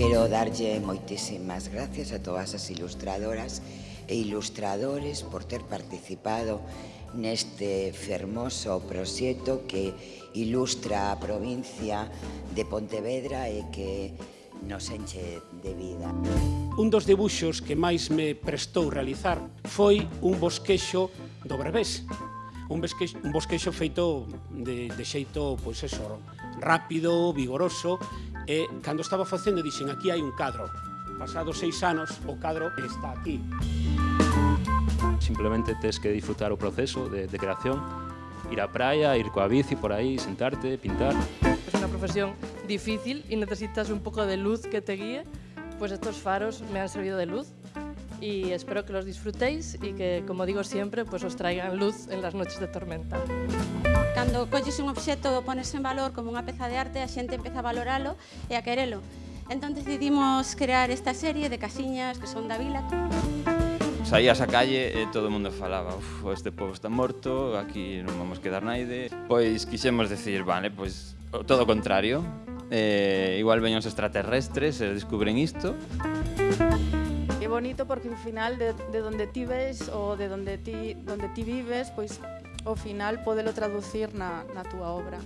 quero darlle moitísimas gracias a todas as ilustradoras e ilustradores por ter participado neste fermoso proxecto que ilustra a provincia de Pontevedra e que nos enche de vida. Un dos debuxos que máis me prestou realizar foi un bosquexo do Brevés, un bosquexo, un bosquexo feito de, de xeito pois eso, rápido, vigoroso, e cando estaba facendo dixen aquí hai un cadro. Pasados seis anos o cadro está aquí. Simplemente tes que disfrutar o proceso de, de creación, ir á praia, ir coa bici por aí, sentarte, pintar. Es una profesión difícil y necesitas un poco de luz que te guíe, pues estos faros me han servido de luz y espero que los disfrutéis y que, como digo siempre, pues os traigan luz en las noches de tormenta. Cando colles un obxecto e pones en valor como unha peza de arte, a xente empeza a valoralo e a querelo. Entón decidimos crear esta serie de casiñas que son da vila. Saías a calle e todo o mundo falaba Uf, este povo está morto, aquí non vamos quedar naide. Pois quixemos decir, vale, pois todo o contrario. Eh, igual veñen os extraterrestres e descubren isto bonito porque ao final de, de donde ti ves ou de donde ti, donde ti vives, pois ao final podelo traducir na, na túa obra.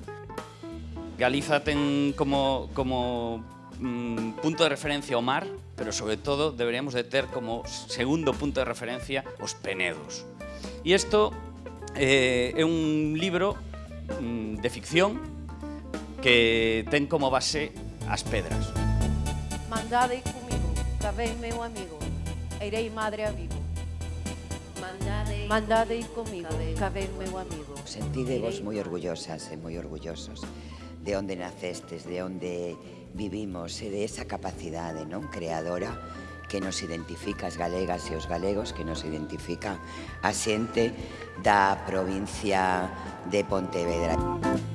Galiza ten como, como mm, punto de referencia o mar, pero sobre todo deberíamos de ter como segundo punto de referencia os penedos. E isto eh, é un libro mm, de ficción que ten como base as pedras. Mandade comigo, que meu amigo. Irei madre amigo. Mandade, Mandade ir comigo, cabel meu amigo. Sentídevos moi orgullosas e moi orgullosos de onde nacestes, de onde vivimos e de esa capacidade non creadora que nos identifica as galegas e os galegos, que nos identifica a xente da provincia de Pontevedra. Música